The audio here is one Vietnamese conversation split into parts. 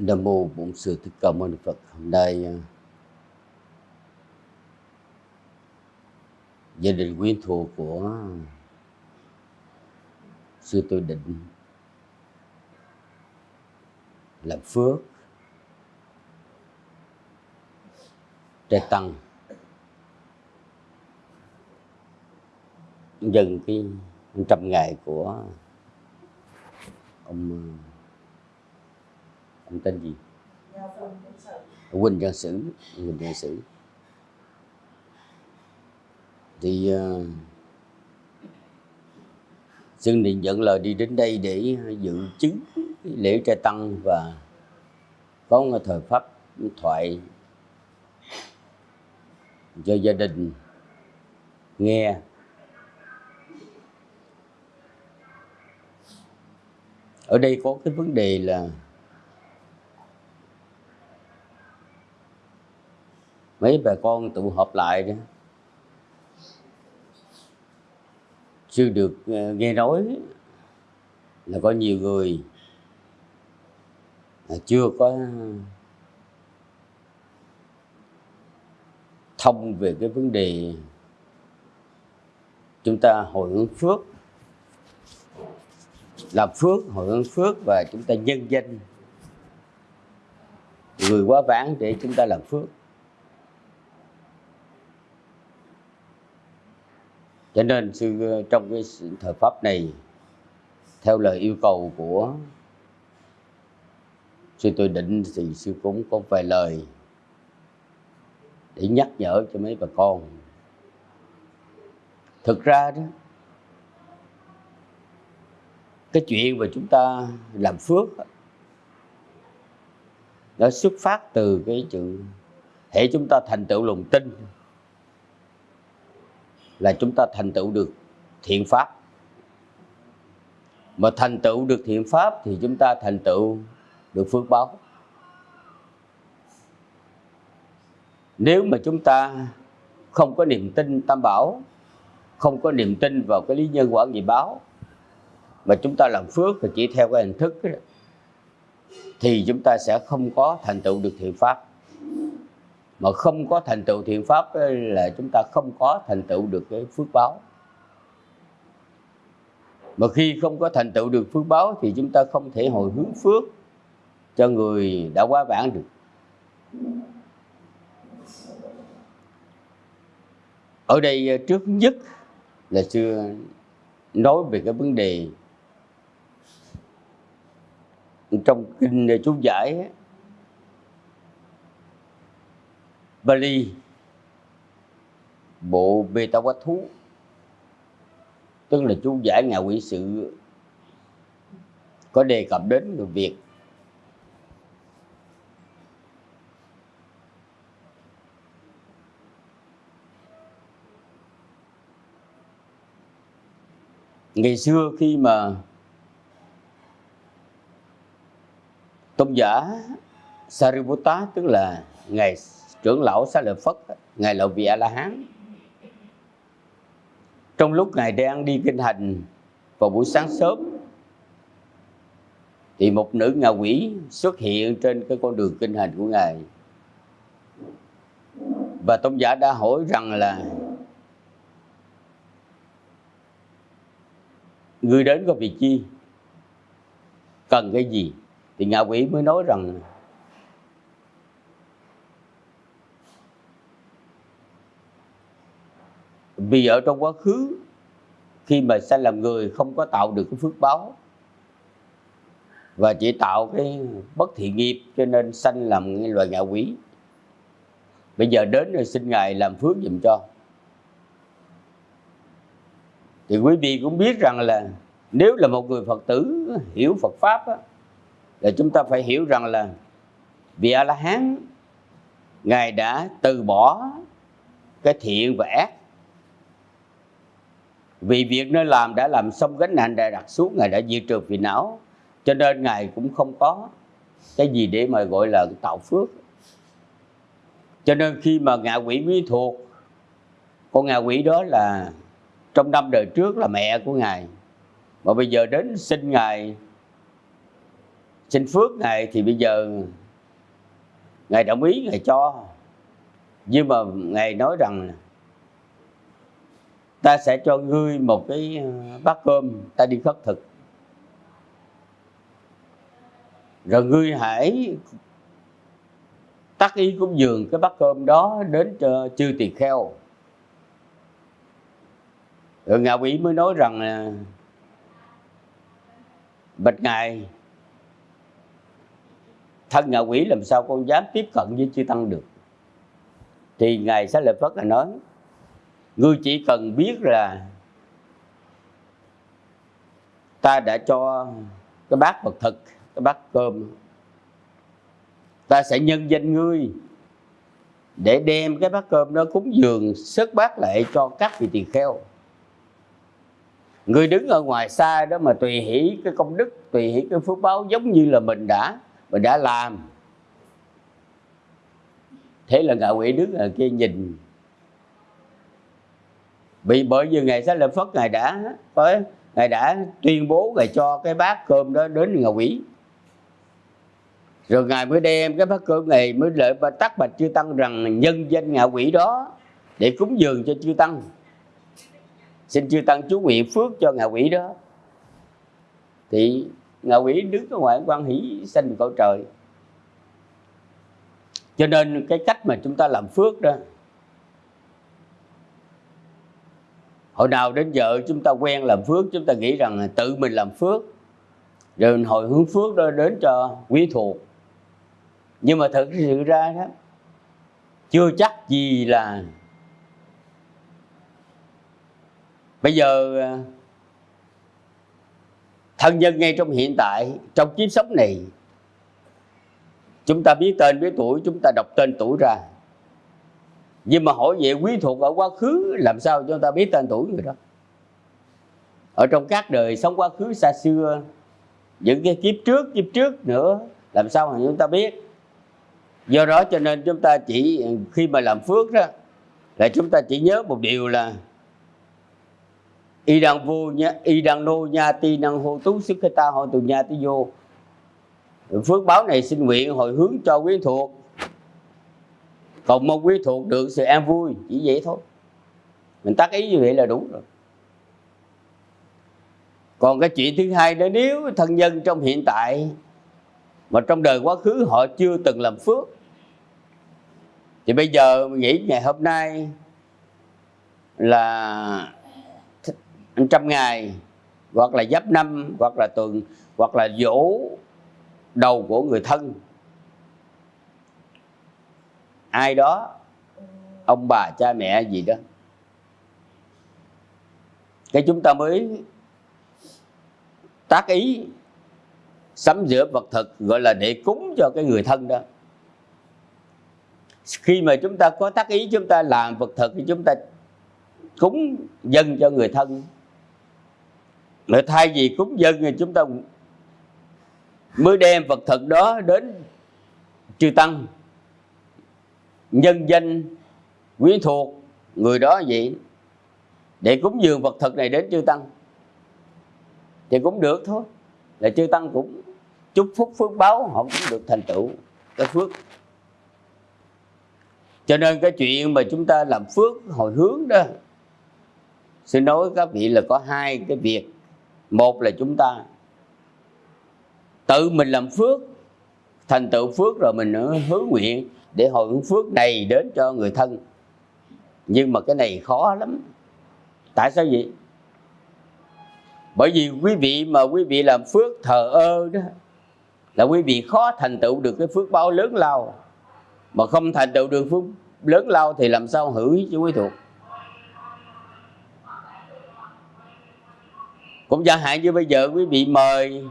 Nam mô Bổn Sư Thích Ca Mâu Ni Phật. Hôm nay à, gia đình quyến thuộc của sư tôi định làm phước, trai tăng dừng cái trăm ngày của ông à, ông tên gì? Quỳnh Văn Sử Quỳnh Văn Sử. Thì uh, Xuân Điện dẫn lời đi đến đây để dự chứng lễ trai tăng và có một thời pháp thoại cho gia đình nghe. Ở đây có cái vấn đề là mấy bà con tụ họp lại đó. Chưa được ờ, nghe nói là có nhiều người chưa có thông về cái vấn đề chúng ta hồi hướng phước, làm phước, hồi hướng phước và chúng ta nhân danh. Người quá vãng để chúng ta làm phước. Cho nên sư ờ, trong cái thời pháp này, theo lời yêu cầu của sư tôi định thì sư cũng có vài lời để nhắc nhở cho mấy bà con. Thực ra đó, cái chuyện mà chúng ta làm phước nó xuất phát từ cái chữ hệ chúng ta thành tựu lòng tin là chúng ta thành tựu được thiện pháp. Mà thành tựu được thiện pháp thì chúng ta thành tựu được phước báo. Nếu mà chúng ta không có niềm tin tam bảo không có niềm tin vào cái lý nhân quả nghiệp báo mà chúng ta làm phước thì chỉ theo cái hình thức đó, thì chúng ta sẽ không có thành tựu được thiện pháp mà không có thành tựu thiện pháp là chúng ta không có thành tựu được cái phước báo. Mà khi không có thành tựu được phước báo thì chúng ta không thể hồi hướng phước cho người đã quá vãng được. Ở đây ờ, trước nhất là xưa nói về cái vấn đề trong kinh ờ, chú giải Bali, bộ bê ta quá thú, tức là chú giải nhà quỷ sự, có đề cập đến người việc ngày xưa khi mà tôn giả Sariputta, tức là ngài trưởng lão xá lợi phất, ngài là vị a la hán trong lúc ngài đang đi kinh hành vào buổi sáng sớm, thì một nữ ngạ quỷ xuất hiện trên cái con đường kinh hành của ngài. Và tôn giả đã hỏi rằng là người đến có việc chi? Cần cái gì? Thì ngạ quỷ mới nói rằng vì ở trong quá khứ khi mà sanh làm người không có tạo được cái phước báo và chỉ tạo cái bất thiện nghiệp cho nên sanh làm loài ngạ quỷ. Bây giờ đến rồi xin ngài làm phước giùm cho. Thì quý vị cũng biết rằng là nếu là một người phật tử hiểu phật pháp á, là chúng ta phải hiểu rằng là vị a la hán ngài đã từ bỏ cái thiện và ác vì việc nơi làm đã làm xong gánh nặng đã đặt xuống, ngài đã diệt trừ phiền não. Cho nên ngài cũng không có cái gì để mà gọi là tạo phước. Cho nên khi mà ngạ quỷ quý thuộc, con ngạ quỷ đó là trong năm đời trước là mẹ của ngài. Mà bây giờ đến xin ngài, xin phước ngài thì bây giờ ngài đồng ý ngài cho. Nhưng mà ngài nói rằng ta sẽ cho ngươi một cái ờ, bát cơm, ta đi khất thực. Rồi ngươi hãy tác ý cúng dường cái bát cơm đó đến cho chư tỳ kheo. Rồi ngạ quỷ mới nói rằng là bạch ngài, thân ngạ quỷ làm sao con dám tiếp cận với chư tăng được? Thì ngài sẽ lợi phất là nói ngươi chỉ cần biết là ta đã cho cái bát vật thực, cái bát cơm, ta sẽ nhân danh ngươi để đem cái bát cơm đó cúng dường sớt bát lại cho các vị tỳ kheo. Người đứng ở ngoài xa đó mà tùy hỷ cái công đức, tùy hỷ cái phước báo giống như là mình đã mình đã làm. Thế là ngạ quỷ đứng ở kia nhìn bị, bởi vì ngày sáng lập phất ngài đã có ngài đã tuyên bố ngài cho cái bát cơm đó đến ngạ quỷ. Rồi ngài mới đem cái bát cơm này mới lợi và bạch chư tăng rằng nhân danh ngạ quỷ đó để cúng dường cho chư tăng. Xin chư tăng chú nguyện phước cho ngạ quỷ đó. Thì ngạ quỷ đứng ở ngoài quan hỷ sanh cõi trời. Cho nên cái cách mà chúng ta làm phước đó hồi nào đến giờ chúng ta quen làm phước, chúng ta nghĩ rằng tự mình làm phước. Rồi hồi hướng phước đó đến cho quý thuộc. Nhưng mà thực sự ra đó, chưa chắc gì là bây giờ à, thân nhân ngay trong hiện tại, trong kiếp sống này, chúng ta biết tên, biết tuổi, chúng ta đọc tên tuổi ra nhưng mà hỏi về quý thuộc ở quá khứ, làm sao chúng ta biết tên tuổi người đó? Ở trong các đời sống quá khứ xa xưa, những cái kiếp trước kiếp trước nữa, làm sao mà chúng ta biết? Do đó cho nên chúng ta chỉ, khi mà làm phước đó, là chúng ta chỉ nhớ một điều là y đang vô nha, y đang nô nha ti năng hô tú sức ta hội từ nha ti vô. Phước báo này xin nguyện hồi hướng cho quyến thuộc còn mong quý thuộc được sự an vui, chỉ vậy thôi. Mình tác ý như vậy là đủ rồi. Còn cái chuyện thứ hai đó, nếu thân nhân trong hiện tại mà trong đời quá khứ họ chưa từng làm phước, thì bây giờ nghĩ ngày hôm nay là trăm ngày, hoặc là giáp năm, hoặc là tuần, hoặc là dỗ đầu của người thân ai đó? Ông bà, cha mẹ gì đó. Cái chúng ta mới tác ý sắm rửa vật thực, gọi là để cúng cho cái người thân đó. Khi mà chúng ta có tác ý chúng ta làm vật thực thì chúng ta cúng dân cho người thân. Mà thay vì cúng dân thì chúng ta mới đem vật thực đó đến chư tăng nhân danh, quyến thuộc người đó vậy, để cúng dường vật thực này đến chư tăng. Thì cũng được thôi, là chư tăng cũng chúc phúc phước báo, họ cũng được thành tựu, cái phước. Cho nên cái chuyện mà chúng ta làm phước hồi hướng đó, xin nói các vị là có hai cái việc. Một là chúng ta tự mình làm phước, thành tựu phước rồi mình hướng nguyện để hồi hướng phước này đến cho người thân. Nhưng mà cái này khó lắm. Tại sao vậy? Bởi vì quý vị mà quý vị làm phước thờ ơ đó, là quý vị khó thành tựu được cái phước báo lớn lao. Mà không thành tựu được phước lớn lao thì làm sao hữu cho quý thuộc? Cũng chẳng hạn như bây giờ quý vị mời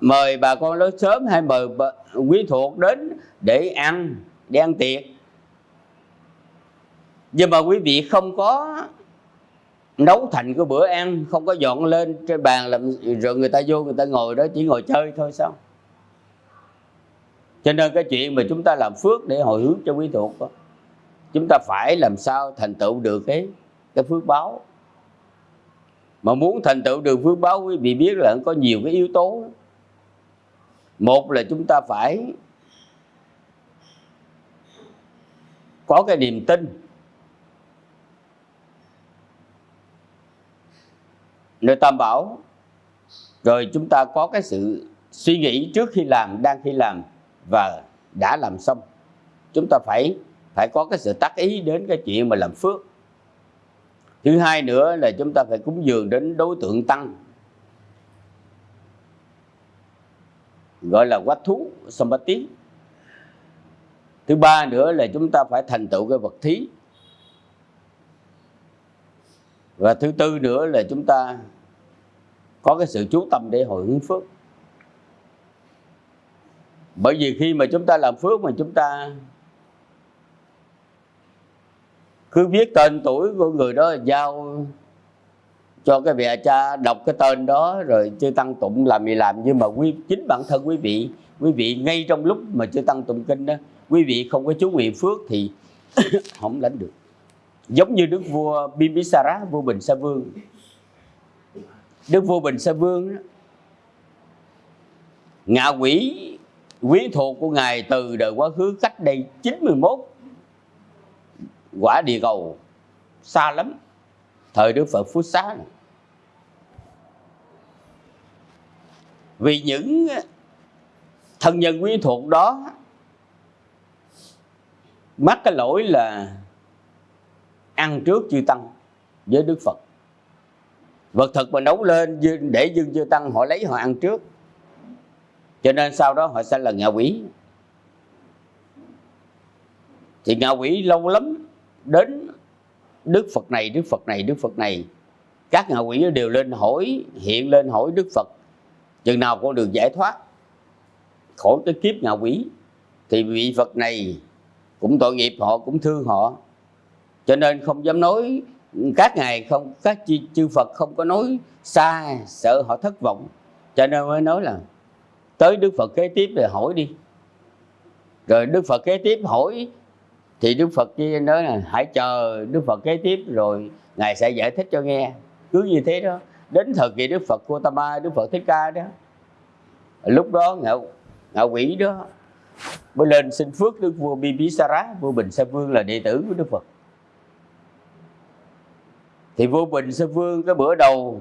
mời bà con lớn sớm hay mời quý thuộc đến để ăn để ăn tiệc. Nhưng mà quý vị không có nấu thành cái bữa ăn không có dọn lên trên bàn làm rồi người ta vô người ta ngồi đó chỉ ngồi chơi thôi sao? Cho nên cái chuyện mà chúng ta làm phước để hồi hướng cho quý thuộc đó, chúng ta phải làm sao thành tựu được cái cái phước báo. Mà muốn thành tựu được phước báo quý vị biết là có nhiều cái yếu tố một là chúng ta phải có cái niềm tin. Nơi tam bảo, rồi chúng ta có cái sự suy nghĩ trước khi làm, đang khi làm, và đã làm xong. Chúng ta phải phải có cái sự tác ý đến cái chuyện mà làm phước. Thứ hai nữa là chúng ta phải cúng dường đến đối tượng tăng. Gọi là quách thú sampati thứ ba nữa là chúng ta phải thành tựu cái vật thí. Và thứ tư nữa là chúng ta có cái sự chú tâm để hồi hướng phước. Bởi vì khi mà chúng ta làm phước mà chúng ta cứ viết tên tuổi của người đó giao cho cái vị cha đọc cái tên đó rồi chư tăng tụng làm gì làm. Nhưng mà quý chính bản thân quý vị quý vị ngay trong lúc mà chư tăng tụng kinh đó quý vị không có chú nguyện phước thì không lãnh được. Giống như đức vua Bimbisara vua Bình Sa Vương. Đức vua Bình Sa Vương đó, ngạ quỷ quý thuộc của ngài từ đời quá khứ cách đây 91 quả địa cầu xa lắm. Thời đức phật phú xá này. Vì những ờ, thân nhân quyến thuộc đó, mắc cái lỗi là ăn trước chư tăng với đức phật. Vật thực mà nấu lên để dương chư tăng họ lấy họ ăn trước. Cho nên sau đó họ sẽ là ngạ quỷ. Thì ngạ quỷ lâu lắm đến đức phật này, đức phật này, đức phật này. Các ngạ quỷ đều lên hỏi, hiện lên hỏi đức phật chừng nào con được giải thoát khỏi cái kiếp ngạ quỷ thì vị phật này cũng tội nghiệp họ cũng thương họ. Cho nên không dám nói các ngài không các chư, chư phật không có nói xa sợ họ thất vọng. Cho nên mới nói là tới đức phật kế tiếp rồi hỏi đi. Rồi đức phật kế tiếp hỏi thì đức phật kia nói là hãy chờ đức phật kế tiếp rồi ngài sẽ giải thích cho nghe. Cứ như thế đó đến thời kỳ đức phật Gautama, đức phật thích ca đó. Lúc đó ngạo ngạo quỷ đó mới lên xin phước đức vua Bibisara, vua Bình Sa Vương là đệ tử của Đức Phật. Thì vua Bình Sa Vương cái bữa đầu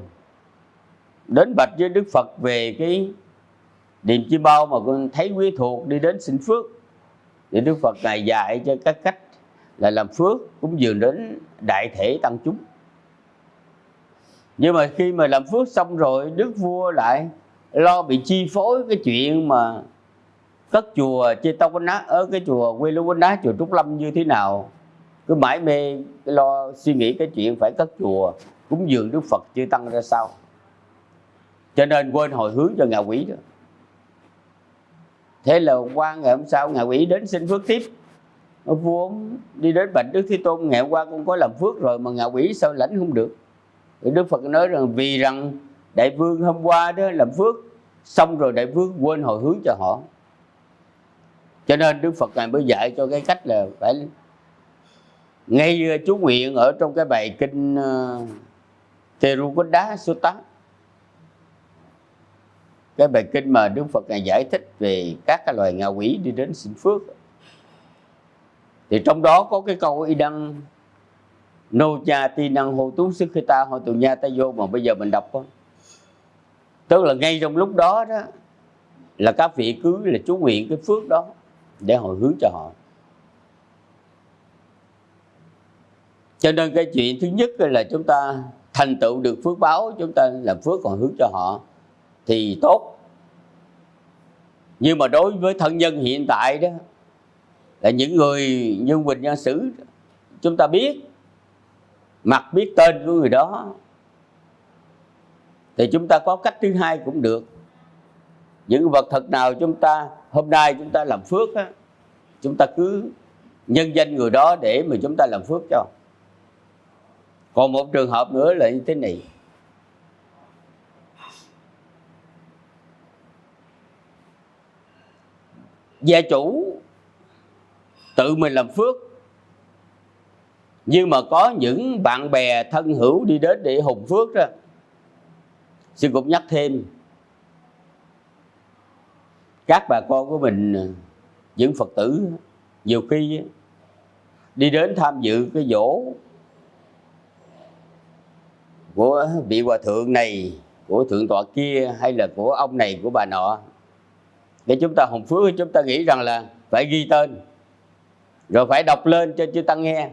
đến bạch với Đức Phật về cái điềm chi bao mà con thấy quý thuộc đi đến xin phước. Thì Đức Phật ngài dạy cho các cách là làm phước cũng dường đến đại thể tăng chúng nhưng mà khi mà làm phước xong rồi, đức vua lại lo bị chi phối cái chuyện mà cất chùa chê tông quanh nát, ở cái chùa quê lưu quanh nát, chùa trúc lâm như thế nào. Cứ mãi mê cái lo suy nghĩ cái chuyện phải cất chùa, cúng dường đức phật chư tăng ra sao. Cho nên quên hồi hướng cho ngạ quỷ đó. Thế là qua, ngày hôm sau, ngạ quỷ đến xin phước tiếp. Vua đi đến bệnh đức thế tôn, ngày hôm qua con có làm phước rồi mà ngạ quỷ sao lãnh không được thì đức phật nói rằng vì rằng đại vương hôm qua đó làm phước xong rồi đại vương quên hồi hướng cho họ. Cho nên đức phật ngài mới dạy cho cái cách là phải ngay ờ, chú nguyện ở trong cái bài kinh ờ, uh, Terukunda Sutta cái bài kinh mà Đức Phật ngài giải thích về các cái loài ngạ quỷ đi đến xin phước. Thì trong đó có cái câu y đăng nô cha ti năng hô tú sức khi ta hồi tù nha ta vô mà bây giờ mình đọc đó. tức là ngay trong lúc đó đó, là các vị cứ là chú nguyện cái phước đó để hồi hướng cho họ cho nên cái chuyện thứ nhất là chúng ta thành tựu được phước báo, chúng ta làm phước còn hướng cho họ thì tốt nhưng mà đối với thân nhân hiện tại đó, là những người như bình nhân sử, chúng ta biết mặt biết tên của người đó thì chúng ta có cách thứ hai cũng được. Những vật thật nào chúng ta hôm nay chúng ta làm phước á, chúng ta cứ nhân danh người đó để mà chúng ta làm phước cho. Còn một trường hợp nữa là như thế này. Gia chủ tự mình làm phước nhưng mà có những bạn bè thân hữu đi đến để hùng phước đó sư cũng nhắc thêm, các bà con của mình, những phật tử, nhiều khi đi đến tham dự cái dỗ của vị hòa thượng này, của thượng tọa kia, hay là của ông này, của bà nọ, để chúng ta hồng phước, chúng ta nghĩ rằng là phải ghi tên, rồi phải đọc lên cho chư tăng nghe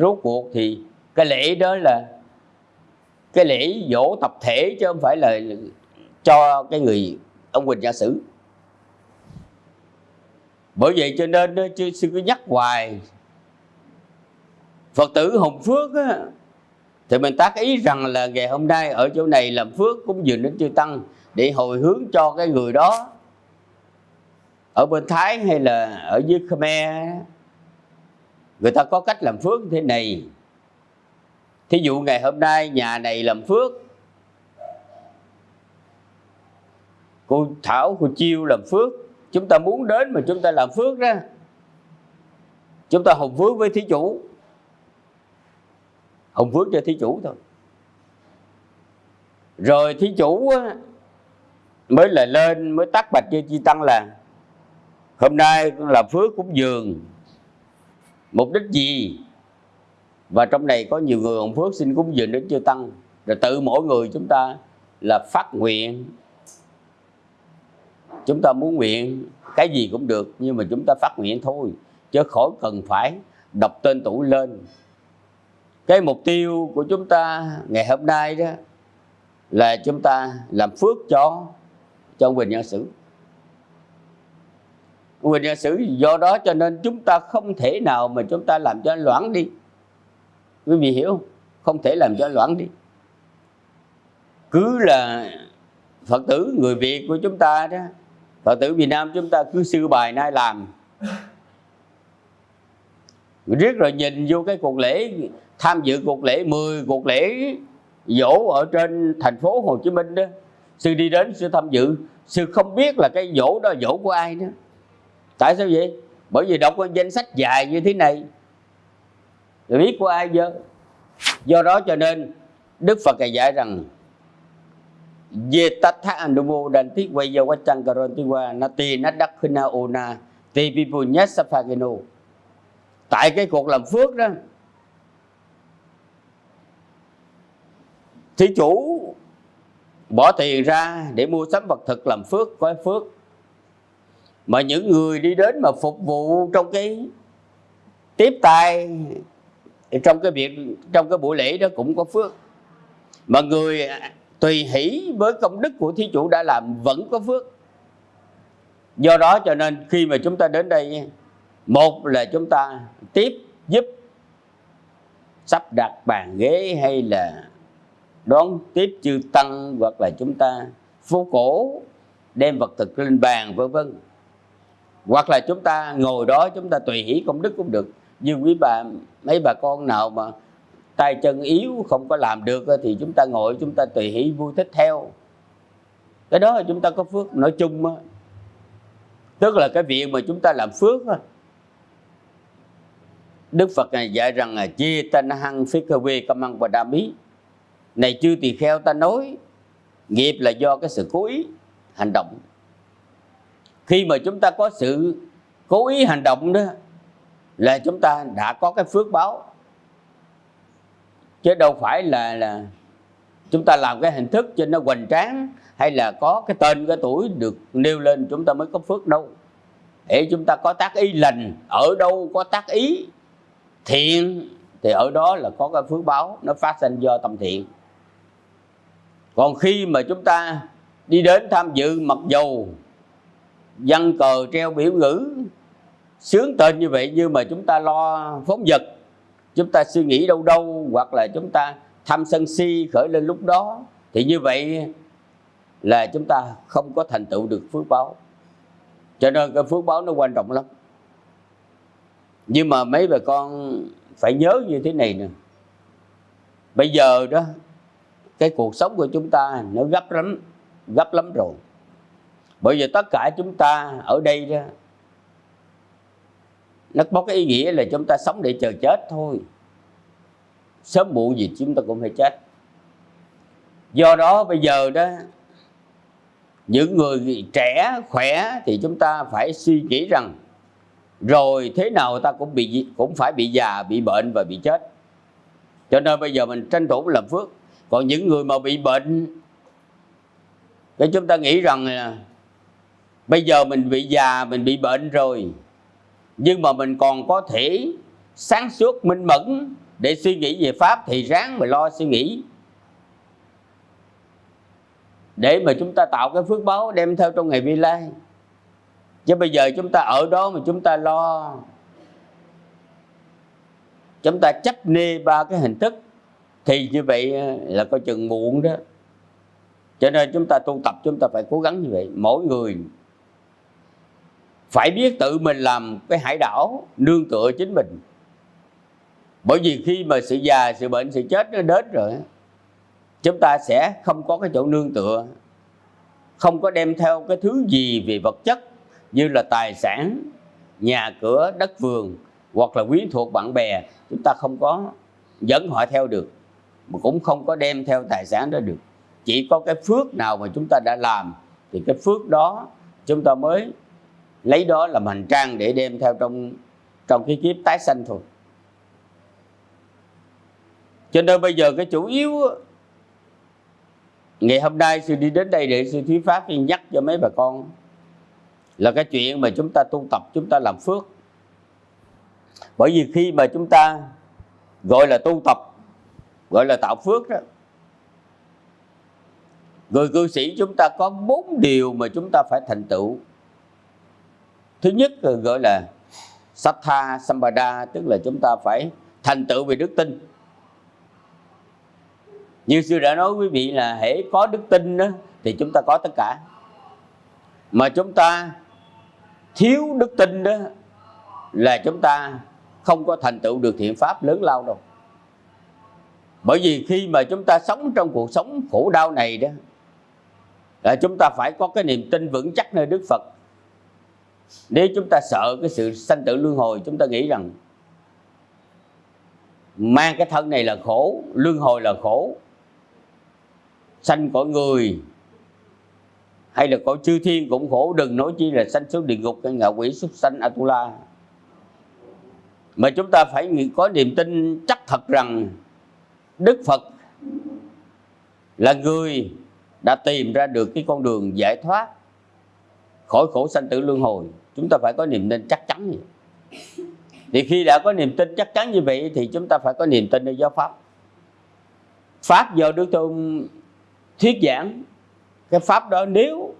rốt cuộc thì cái lễ đó là cái lễ dỗ tập thể chứ không phải là cho cái người ông Quỳnh giả sử. Bởi vậy cho nên chứ sư cứ nhắc hoài. Phật tử Hồng Phước á, thì mình tác ý rằng là ngày hôm nay ở chỗ này làm phước cũng dừng đến chư tăng để hồi hướng cho cái người đó. Ở bên Thái hay là ở dưới Khmer người ta có cách làm phước như thế này. Thí dụ ngày hôm nay nhà này làm phước, cô Thảo, cô Chiêu làm phước, chúng ta muốn đến mà chúng ta làm phước đó. Chúng ta hồng phước với thí chủ. Hồng phước cho thí chủ thôi. Rồi thí chủ mới là lên, mới tắt bạch cho chi tăng là, hôm nay làm phước cúng dường mục đích gì? Và trong này có nhiều người hồng phước xin cúng dường đến chưa tăng. Rồi tự mỗi người chúng ta là phát nguyện. Chúng ta muốn nguyện cái gì cũng được, nhưng mà chúng ta phát nguyện thôi. Chứ khỏi cần phải đọc tên tuổi lên. Cái mục tiêu của chúng ta ngày hôm nay đó là chúng ta làm phước cho cho ông Quỳnh Nhân Sử quyền Nhân Sử do đó cho nên chúng ta không thể nào mà chúng ta làm cho loãng đi. Quý vị hiểu không? Không thể làm cho loãng đi. Cứ là Phật tử, người Việt của chúng ta đó, Phật tử Việt Nam chúng ta cứ sư bài nay làm. Riết rồi nhìn vô cái cuộc lễ, tham dự cuộc lễ 10 cuộc lễ dỗ ở trên thành phố Hồ Chí Minh đó. Sư đi đến sư tham dự, sư không biết là cái dỗ đó dỗ của ai nữa tại sao vậy? Bởi vì đọc có danh sách dài như thế này. Rồi biết của ai giờ? Do đó cho nên Đức Phật dạy rằng về tatha anumo đàn thiết quay giờ quá chăng karon ti qua na ti na đắc khina ona ti pipu nhất sapageno tại cái cuộc làm phước đó, thí chủ bỏ tiền ra để mua sắm vật thực làm phước có phước mà những người đi đến mà phục vụ trong cái tiếp tay, trong cái việc, trong cái buổi lễ đó cũng có phước. Mà người à, tùy hỷ với công đức của thí chủ đã làm vẫn có phước. Do đó cho nên khi mà chúng ta đến đây, một là chúng ta tiếp giúp sắp đặt bàn ghế hay là đón tiếp chư tăng, hoặc là chúng ta phố cổ, đem vật thực lên bàn, vân vân hoặc là chúng ta ngồi đó, chúng ta tùy hỷ công đức cũng được. Nhưng quý bà, mấy bà con nào mà tay chân yếu, không có làm được, thì chúng ta ngồi, chúng ta tùy hỷ, vui thích theo. Cái đó là chúng ta có phước, nói chung á. Tức là cái việc mà chúng ta làm phước á, Đức Phật này dạy rằng là chia tan hăng phí cơ quê cầm ăn và đa mí. Này chưa tỳ kheo, ta nói, nghiệp là do cái sự cố ý hành động khi mà chúng ta có sự cố ý hành động đó, là chúng ta đã có cái phước báo. Chứ đâu phải là là chúng ta làm cái hình thức cho nó hoành tráng, hay là có cái tên, cái tuổi được nêu lên, chúng ta mới có phước đâu. Để chúng ta có tác ý lành, ở đâu có tác ý thiện, thì ở đó là có cái phước báo, nó phát sinh do tâm thiện. Còn khi mà chúng ta đi đến tham dự, mặc dầu văn cờ treo biểu ngữ. Sướng tên như vậy nhưng mà chúng ta lo phóng vật. Chúng ta suy nghĩ đâu đâu, hoặc là chúng ta tham sân si khởi lên lúc đó. Thì như vậy là chúng ta không có thành tựu được phước báo. Cho nên cái phước báo nó quan trọng lắm. Nhưng mà mấy bà con phải nhớ như thế này nè. Bây giờ đó, cái cuộc sống của chúng ta nó gấp lắm gấp lắm rồi bởi vì tất cả chúng ta ở đây đó, nó có cái ý nghĩa là chúng ta sống để chờ chết thôi. Sớm muộn gì chúng ta cũng phải chết. Do đó bây giờ đó, những người trẻ, khỏe thì chúng ta phải suy nghĩ rằng, rồi thế nào ta cũng bị, cũng phải bị già, bị bệnh và bị chết. Cho nên bây giờ mình tranh thủ làm phước. Còn những người mà bị bệnh, cái chúng ta nghĩ rằng bây giờ mình bị già, mình bị bệnh rồi. Nhưng mà mình còn có thể sáng suốt, minh mẫn để suy nghĩ về pháp, thì ráng mà lo suy nghĩ. Để mà chúng ta tạo cái phước báo đem theo trong ngày vi lai. Chứ bây giờ chúng ta ở đó mà chúng ta lo. Chúng ta chấp nê ba cái hình thức. Thì như vậy là coi chừng muộn đó. Cho nên chúng ta tu tập, chúng ta phải cố gắng như vậy. Mỗi người phải biết tự mình làm cái hải đảo, nương tựa chính mình. Bởi vì khi mà sự già, sự bệnh, sự chết nó đến rồi chúng ta sẽ không có cái chỗ nương tựa, không có đem theo cái thứ gì về vật chất như là tài sản, nhà cửa, đất vườn hoặc là quyến thuộc bạn bè, chúng ta không có dẫn họ theo được, mà cũng không có đem theo tài sản đó được. Chỉ có cái phước nào mà chúng ta đã làm thì cái phước đó chúng ta mới lấy đó làm hành trang để đem theo trong trong cái kiếp tái sanh thôi. Cho nên bây giờ cái chủ yếu ngày hôm nay sư đi đến đây để sư thuyết pháp nhắc cho mấy bà con là cái chuyện mà chúng ta tu tập, chúng ta làm phước. Bởi vì khi mà chúng ta gọi là tu tập, gọi là tạo phước đó, người cư sĩ chúng ta có bốn điều mà chúng ta phải thành tựu thứ nhất là gọi là Sattha Sampada tức là chúng ta phải thành tựu về đức tin. Như sư đã nói quý vị là hễ có đức tin đó, thì chúng ta có tất cả. Mà chúng ta thiếu đức tin đó là chúng ta không có thành tựu được thiện pháp lớn lao đâu. Bởi vì khi mà chúng ta sống trong cuộc sống khổ đau này đó là chúng ta phải có cái niềm tin vững chắc nơi Đức Phật nếu chúng ta sợ cái sự sanh tử luân hồi, chúng ta nghĩ rằng mang cái thân này là khổ, luân hồi là khổ, sanh cõi người, hay là cõi chư thiên cũng khổ, đừng nói chi là sanh xuống địa ngục hay ngạ quỷ xuất sanh atula. Mà chúng ta phải có niềm tin chắc thật rằng đức phật là người đã tìm ra được cái con đường giải thoát khỏi khổ sanh tử luân hồi chúng ta phải có niềm tin chắc chắn vậy. Thì khi đã có niềm tin chắc chắn như vậy thì chúng ta phải có niềm tin nơi giáo pháp. Pháp do đức tôn thuyết giảng, cái pháp đó nếu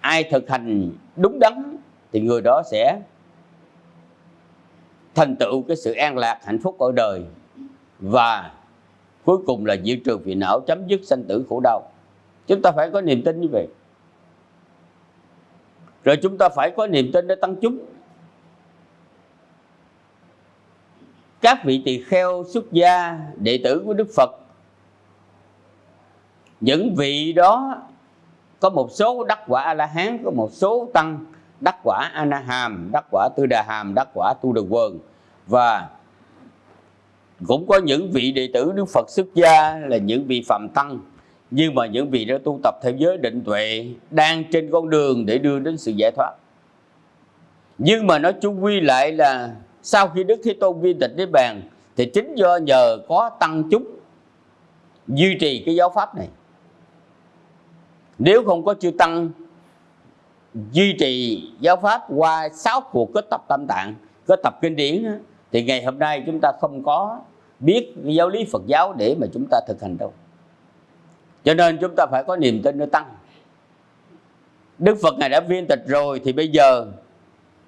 ai thực hành đúng đắn thì người đó sẽ thành tựu cái sự an lạc, hạnh phúc ở đời. Và cuối cùng là diệt trừ phiền não, chấm dứt sanh tử khổ đau. Chúng ta phải có niềm tin như vậy rồi chúng ta phải có niềm tin để tăng chúng. Các vị tỳ kheo, xuất gia, đệ tử của đức phật, những vị đó có một số đắc quả a la hán có một số tăng đắc quả a na hàm đắc quả tư đà hàm đắc quả tu đà quần và cũng có những vị đệ tử đức phật xuất gia là những vị phạm tăng nhưng mà những vị đã tu tập theo giới định tuệ đang trên con đường để đưa đến sự giải thoát. Nhưng mà nó chung quy lại là sau khi đức thế tôn viên tịch niết bàn, thì chính do nhờ có tăng chúng duy trì cái giáo pháp này. Nếu không có chư tăng duy trì giáo pháp qua sáu cuộc kết tập tam tạng, kết tập kinh điển thì ngày hôm nay chúng ta không có biết giáo lý Phật giáo để mà chúng ta thực hành đâu cho nên chúng ta phải có niềm tin nó tăng. Đức Phật Ngài đã viên tịch rồi, thì bây giờ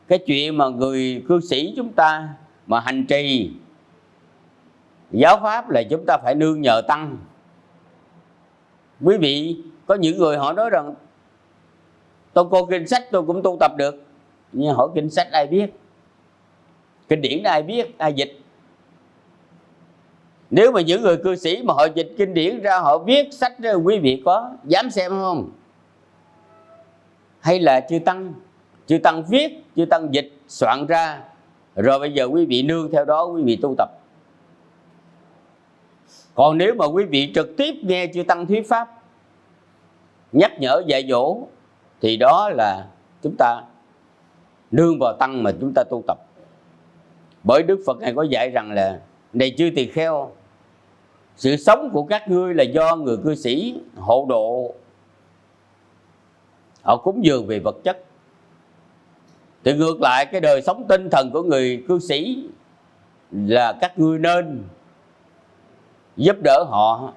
cái chuyện mà người cư sĩ chúng ta mà hành trì, giáo pháp là chúng ta phải nương nhờ tăng. Quý vị, có những người họ nói rằng, tôi cô kinh sách tôi cũng tu tập được. Nhưng hỏi kinh sách ai biết? Kinh điển ai biết, ai dịch? Nếu mà những người cư sĩ mà họ dịch kinh điển ra, họ viết sách ra quý vị có dám xem không? Hay là chư tăng chư tăng viết, chư tăng dịch, soạn ra. Rồi bây giờ quý vị nương theo đó, quý vị tu tập. Còn nếu mà quý vị trực tiếp nghe chư tăng thuyết pháp, nhắc nhở dạy dỗ, thì đó là chúng ta nương vào tăng mà chúng ta tu tập. Bởi đức phật này có dạy rằng là này chư tỳ kheo, sự sống của các ngươi là do người cư sĩ hộ độ. Họ cúng dường về vật chất. Thì ngược lại, cái đời sống tinh thần của người cư sĩ là các ngươi nên giúp đỡ họ,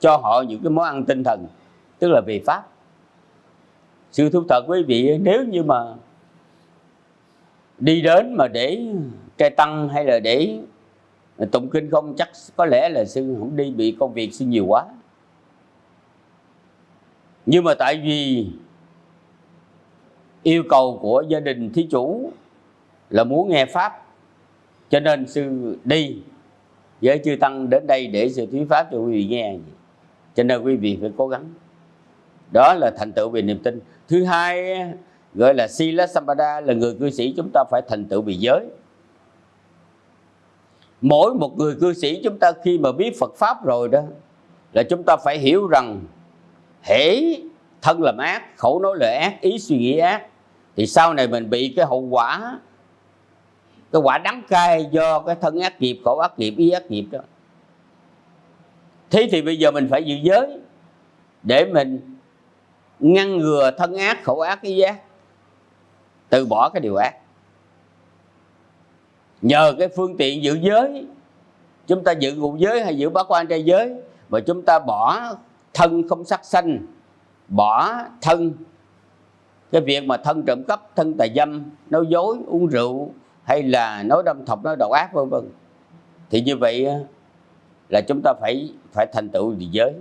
cho họ những cái món ăn tinh thần, tức là về pháp. Sự thú thật quý vị, nếu như mà đi đến mà để trai tăng hay là để tụng kinh không, chắc có lẽ là sư không đi, bị công việc sư nhiều quá. Nhưng mà tại vì yêu cầu của gia đình thí chủ là muốn nghe pháp, cho nên sư đi với chư tăng đến đây để sự thuyết pháp cho quý vị nghe. Cho nên quý vị phải cố gắng. Đó là thành tựu về niềm tin. Thứ hai gọi là sila sampada là người cư sĩ, chúng ta phải thành tựu về giới mỗi một người cư sĩ chúng ta khi mà biết Phật pháp rồi đó, là chúng ta phải hiểu rằng hễ thân làm ác, khẩu nói lời ác, ý suy nghĩ ác, thì sau này mình bị cái hậu quả, cái quả đắng cay do cái thân ác nghiệp, khẩu ác nghiệp, ý ác nghiệp đó. Thế thì bây giờ mình phải giữ giới để mình ngăn ngừa thân ác, khẩu ác, ý ác, từ bỏ cái điều ác nhờ cái phương tiện giữ giới. Chúng ta giữ ngũ giới hay giữ bá quan trai giới, mà chúng ta bỏ thân không sắc sanh, bỏ thân. Cái việc mà thân trộm cắp, thân tà dâm nói dối, uống rượu, hay là nói đâm thọc, nói độc ác, vân vân. Thì như vậy là chúng ta phải phải thành tựu địa giới.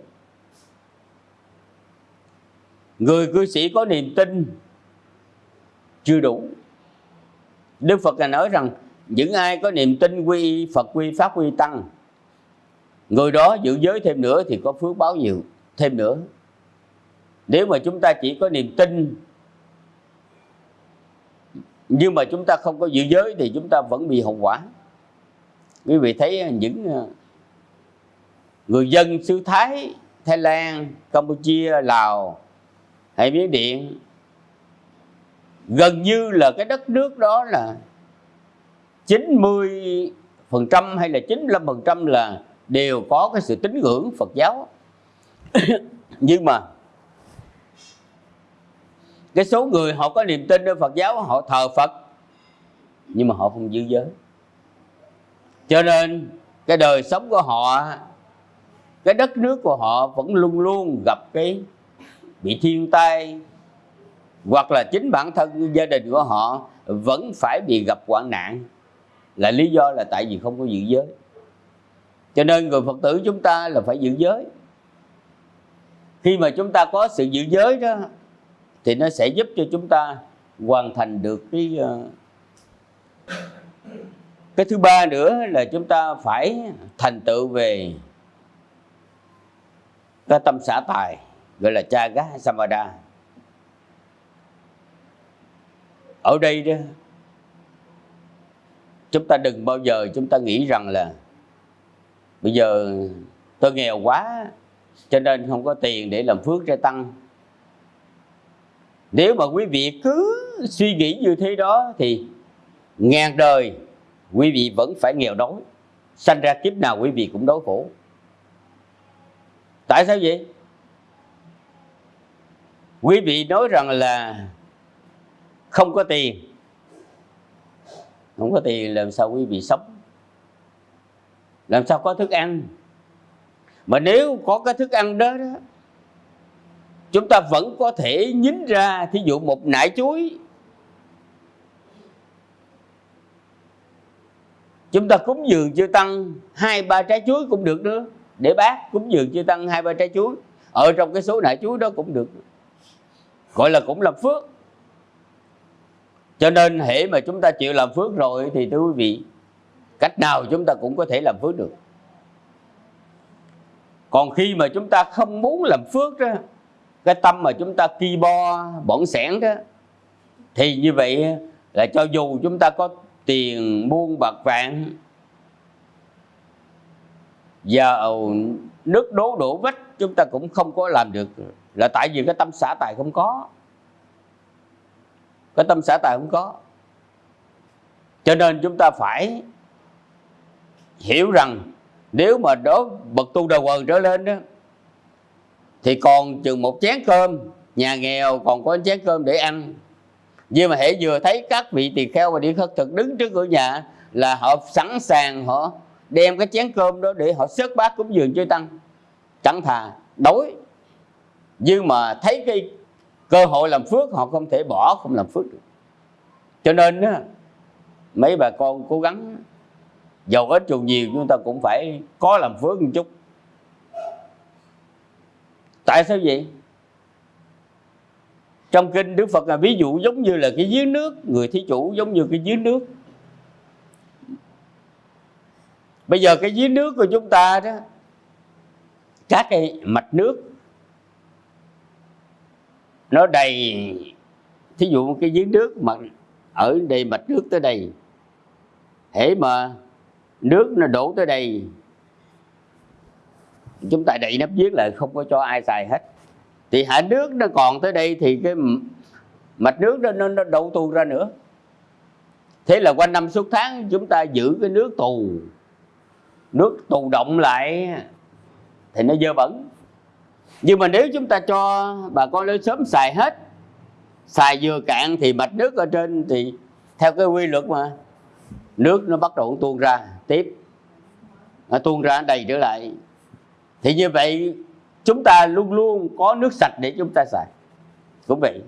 Người cư sĩ có niềm tin chưa đủ. Đức phật là nói rằng những ai có niềm tin quy, phật quy, pháp quy tăng, người đó giữ giới thêm nữa thì có phước báo nhiều, thêm nữa. Nếu mà chúng ta chỉ có niềm tin, nhưng mà chúng ta không có giữ giới thì chúng ta vẫn bị hậu quả. Quý vị thấy những ờ, người dân xứ Thái Thái Lan, Campuchia, Lào hay Miến Điện, gần như là cái đất nước đó là 90 phần trăm hay là 95 phần trăm là đều có cái sự tín ngưỡng Phật giáo. Nhưng mà cái số người họ có niềm tin ở Phật giáo, họ thờ Phật, nhưng mà họ không giữ giới. Cho nên cái đời sống của họ, cái đất nước của họ vẫn luôn luôn gặp cái bị thiên tai, hoặc là chính bản thân gia đình của họ vẫn phải bị gặp hoạn nạn là lý do là tại vì không có giữ giới. Cho nên người phật tử chúng ta là phải giữ giới. Khi mà chúng ta có sự giữ giới đó, thì nó sẽ giúp cho chúng ta hoàn thành được cái ờ, cái thứ ba nữa là chúng ta phải thành tựu về cái tâm xã tài, gọi là cha gá samada ở đây đó chúng ta đừng bao giờ chúng ta nghĩ rằng là bây giờ tôi nghèo quá, cho nên không có tiền để làm phước ra tăng. Nếu mà quý vị cứ suy nghĩ như thế đó thì ngàn đời quý vị vẫn phải nghèo đói. Sanh ra kiếp nào quý vị cũng đói khổ. Tại sao vậy? Quý vị nói rằng là không có tiền không có tiền làm sao quý vị sống? Làm sao có thức ăn? Mà nếu có cái thức ăn đó, đó chúng ta vẫn có thể nhín ra thí dụ một nải chuối. Chúng ta cúng dường chưa tăng hai ba trái chuối cũng được nữa để bác cúng dường chưa tăng hai ba trái chuối. Ở trong cái số nải chuối đó cũng được. Gọi là cũng là phước cho nên hễ mà chúng ta chịu làm phước rồi thì thưa quý vị, cách nào chúng ta cũng có thể làm phước được. Còn khi mà chúng ta không muốn làm phước đó, cái tâm mà chúng ta ki bo, bỏng sẻn đó, thì như vậy là cho dù chúng ta có tiền muôn bạc vạn giàu nước đố đổ vách chúng ta cũng không có làm được. Là tại vì cái tâm xã tài không có cái tâm xã tài không có. Cho nên chúng ta phải hiểu rằng nếu mà đó bậc tu đầu quần trở lên đó, thì còn chừng một chén cơm, nhà nghèo còn có chén cơm để ăn. Nhưng mà hãy vừa thấy các vị tỳ kheo và đi khất thực đứng trước cửa nhà là họ sẵn sàng họ đem cái chén cơm đó để họ xớt bát cúng dường chơi tăng. Chẳng thà đói, nhưng mà thấy cái cơ hội làm phước họ không thể bỏ, không làm phước được. Cho nên á, mấy bà con cố gắng giàu ít dù nhiều, chúng ta cũng phải có làm phước một chút. Tại sao vậy? Trong kinh đức phật là ví dụ giống như là cái dưới nước, người thí chủ giống như cái dưới nước. Bây giờ cái dưới nước của chúng ta đó, các cái mạch nước nó đầy thí dụ cái giếng nước mà ở đây mạch nước tới đây hễ mà nước nó đổ tới đây chúng ta đậy nắp giếng lại không có cho ai xài hết. Thì hạ nước nó còn tới đây thì cái mạch nước đó nó, nó đâu tù ra nữa. Thế là quanh năm suốt tháng chúng ta giữ cái nước tù. Nước tù động lại thì nó dơ bẩn nhưng mà nếu chúng ta cho bà con lên sớm xài hết, xài vừa cạn thì mạch nước ở trên thì theo cái quy luật mà, nước nó bắt đầu tuôn ra tiếp, nó tuôn ra đầy trở lại. Thì như vậy chúng ta luôn luôn có nước sạch để chúng ta xài. Cũng vậy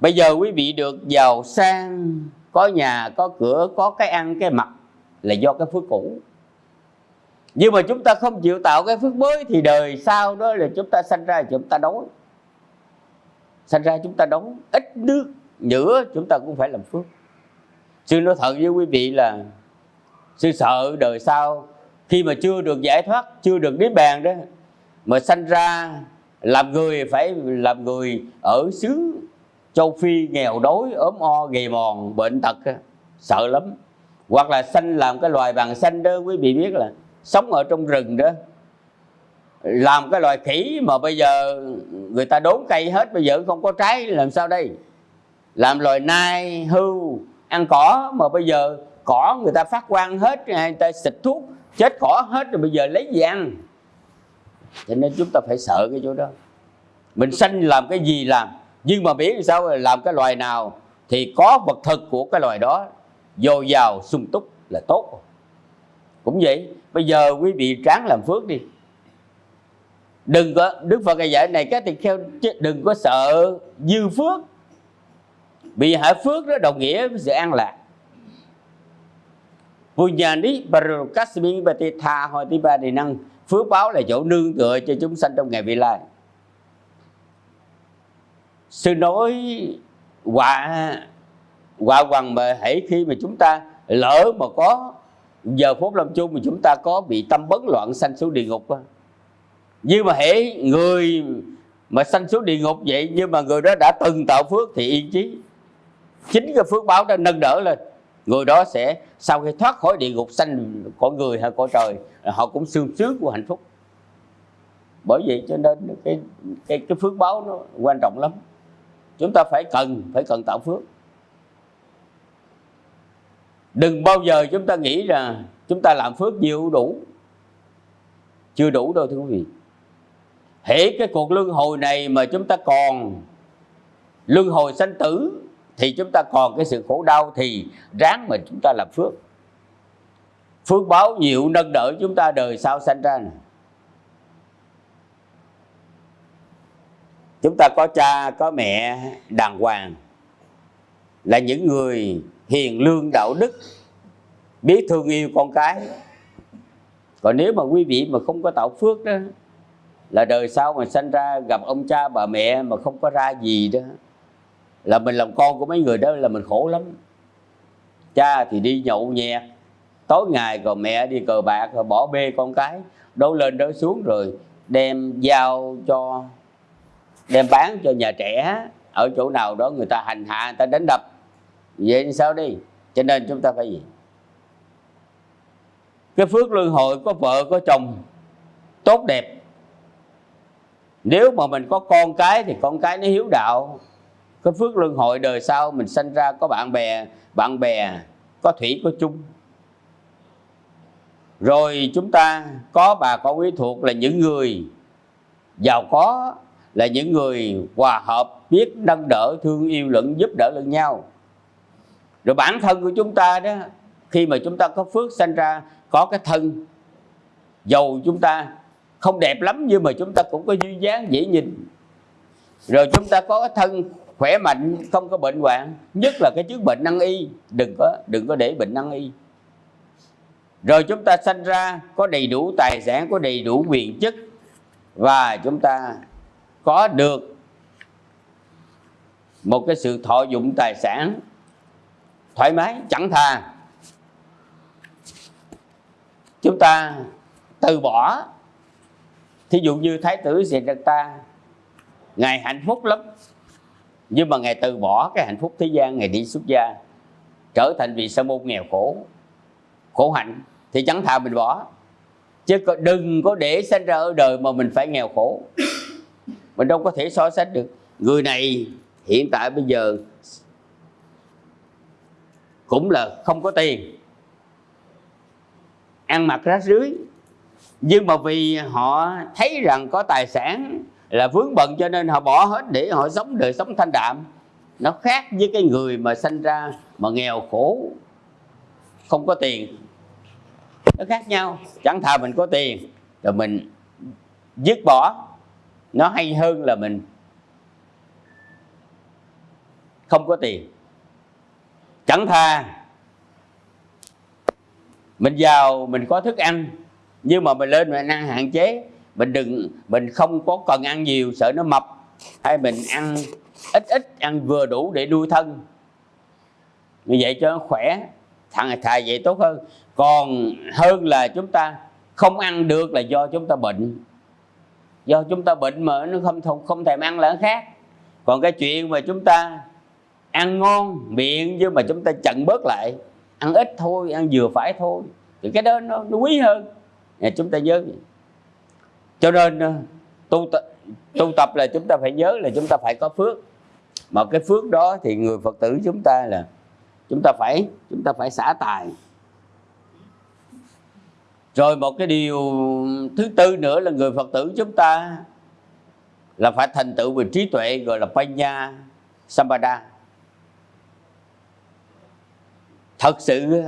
bây giờ quý vị được giàu sang, có nhà, có cửa, có cái ăn, cái mặc là do cái phước cũ nhưng mà chúng ta không chịu tạo cái phước mới thì đời sau đó là chúng ta sanh ra chúng ta đói. Sanh ra chúng ta đói, ít nước nữa chúng ta cũng phải làm phước. Sư nói thật với quý vị là sư sợ đời sau, khi mà chưa được giải thoát, chưa được niết bàn đó, mà sanh ra làm người phải làm người ở xứ châu phi nghèo đói, ốm o, gầy mòn, bệnh tật sợ lắm. Hoặc là sanh làm cái loài bằng xanh đó, quý vị biết là sống ở trong rừng đó, làm cái loài khỉ mà bây giờ người ta đốn cây hết, bây giờ không có trái, làm sao đây? Làm loài nai, hưu, ăn cỏ mà bây giờ cỏ người ta phát quang hết, người ta xịt thuốc, chết cỏ hết rồi bây giờ lấy gì ăn? Cho nên chúng ta phải sợ cái chỗ đó. Mình sanh làm cái gì làm? Nhưng mà biết sao, làm cái loài nào thì có vật thực của cái loài đó, dồi dào sung túc là tốt. Cũng vậy bây giờ quý vị tráng làm phước đi. Đừng có, đức phật ngày dạy này các tỳ kheo đừng có sợ dư phước. Vì hạ phước đó đồng nghĩa với sự an lạc. Punyani Barukasmi Bati Tha Hồi Tí Ba Đề Năng Phước báo là chỗ nương tựa cho chúng sanh trong ngày vị lai. Sư nói quả quả hoàng mà hãy khi mà chúng ta lỡ mà có giờ phút lâm chung mà chúng ta có bị tâm bấn loạn sanh xuống địa ngục không? nhưng mà hễ người mà sanh xuống địa ngục vậy, nhưng mà người đó đã từng tạo phước thì yên chí. Chính cái phước báo đó nâng đỡ lên. Người đó sẽ, sau khi thoát khỏi địa ngục sanh cõi người hay cõi trời, họ cũng sương sướng của hạnh phúc. Bởi vậy cho nên cái cái cái phước báo nó quan trọng lắm. Chúng ta phải cần phải cần tạo phước đừng bao giờ chúng ta nghĩ là chúng ta làm phước nhiều đủ. Chưa đủ đâu, thưa quý vị. Hễ cái cuộc luân hồi này mà chúng ta còn luân hồi sanh tử, thì chúng ta còn cái sự khổ đau thì ráng mà chúng ta làm phước. Phước báo nhiều nâng đỡ chúng ta đời sau sanh ra. Này. chúng ta có cha, có mẹ, đàng hoàng là những người hiền lương đạo đức, biết thương yêu con cái. Còn nếu mà quý vị mà không có tạo phước đó, là đời sau mà sanh ra gặp ông cha bà mẹ mà không có ra gì đó, là mình làm con của mấy người đó là mình khổ lắm. Cha thì đi nhậu nhẹt, tối ngày còn mẹ đi cờ bạc rồi bỏ bê con cái đâu lên đó xuống rồi đem giao cho, đem bán cho nhà trẻ. Ở chỗ nào đó người ta hành hạ, người ta đánh đập vậy sao đi? Cho nên chúng ta phải gì? Cái phước luân hồi có vợ, có chồng, tốt đẹp. Nếu mà mình có con cái thì con cái nó hiếu đạo. Cái phước luân hồi đời sau mình sanh ra có bạn bè bạn bè có thủy, có chung. Rồi chúng ta có bà con quý thuộc là những người giàu có, là những người hòa hợp, biết nâng đỡ, thương yêu lẫn giúp đỡ lẫn nhau rồi bản thân của chúng ta đó, khi mà chúng ta có phước sanh ra, có cái thân, dầu chúng ta không đẹp lắm nhưng mà chúng ta cũng có duy dáng, dễ nhìn. Rồi chúng ta có cái thân khỏe mạnh, không có bệnh hoạn, nhất là cái chứng bệnh năng y. Đừng có đừng có để bệnh năng y. Rồi chúng ta sanh ra có đầy đủ tài sản, có đầy đủ quyền chức và chúng ta có được một cái sự thọ dụng tài sản thoải mái, chẳng thà. Chúng ta từ bỏ, thí dụ như thái tử Siddhartha ngài hạnh phúc lắm. Nhưng mà ngài từ bỏ cái hạnh phúc thế gian, ngài đi xuất gia, trở thành vị sa môn nghèo khổ khổ hạnh, thì chẳng thà mình bỏ. Chứ đừng có để sinh ra ở đời mà mình phải nghèo khổ. Mình đâu có thể so sánh được. Người này hiện tại bây giờ cũng là không có tiền. Ăn mặc rách rưới. Nhưng mà vì họ thấy rằng có tài sản là vướng bận cho nên họ bỏ hết để họ sống đời sống thanh đạm. Nó khác với cái người mà sanh ra mà nghèo khổ, không có tiền. Nó khác nhau. Chẳng thà mình có tiền rồi mình dứt bỏ. Nó hay hơn là mình không có tiền chẳng thà mình giàu mình có thức ăn nhưng mà mình lên mình ăn hạn chế. Mình đừng mình không có cần ăn nhiều sợ nó mập. Hay mình ăn ít ít ăn vừa đủ để nuôi thân. Như vậy cho nó khỏe thằng thà vậy tốt hơn. Còn hơn là chúng ta không ăn được là do chúng ta bệnh. Do chúng ta bệnh mà nó không không, thèm ăn là khác. Còn cái chuyện mà chúng ta ăn ngon miệng nhưng mà chúng ta chặn bớt lại. Ăn ít thôi ăn vừa phải thôi. Thì cái đó nó, nó quý hơn. À, chúng ta nhớ cho nên ờ, tu tập, tu tập là chúng ta phải nhớ là chúng ta phải có phước. Mà cái phước đó thì người phật tử chúng ta là chúng ta phải chúng ta phải xả tài. Rồi một cái điều thứ tư nữa là người phật tử chúng ta là phải thành tựu về trí tuệ gọi là panya sampada. Thật sự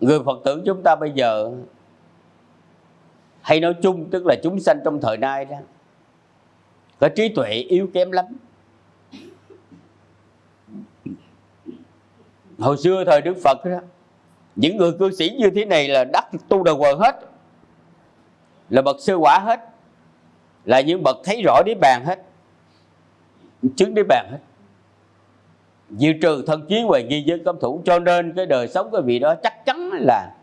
người phật tử chúng ta bây giờ hay nói chung tức là chúng sanh trong thời nay đó, có trí tuệ yếu kém lắm. Hồi xưa thời đức phật đó, những người cư sĩ như thế này là đắc tu đầu quờ hết, là bậc sơ quả hết, là những bậc thấy rõ đế bàn hết, chứng đế bàn hết diệt trừ thân chiến và nghi dân cấm thủ cho nên cái đời sống của vị đó chắc chắn là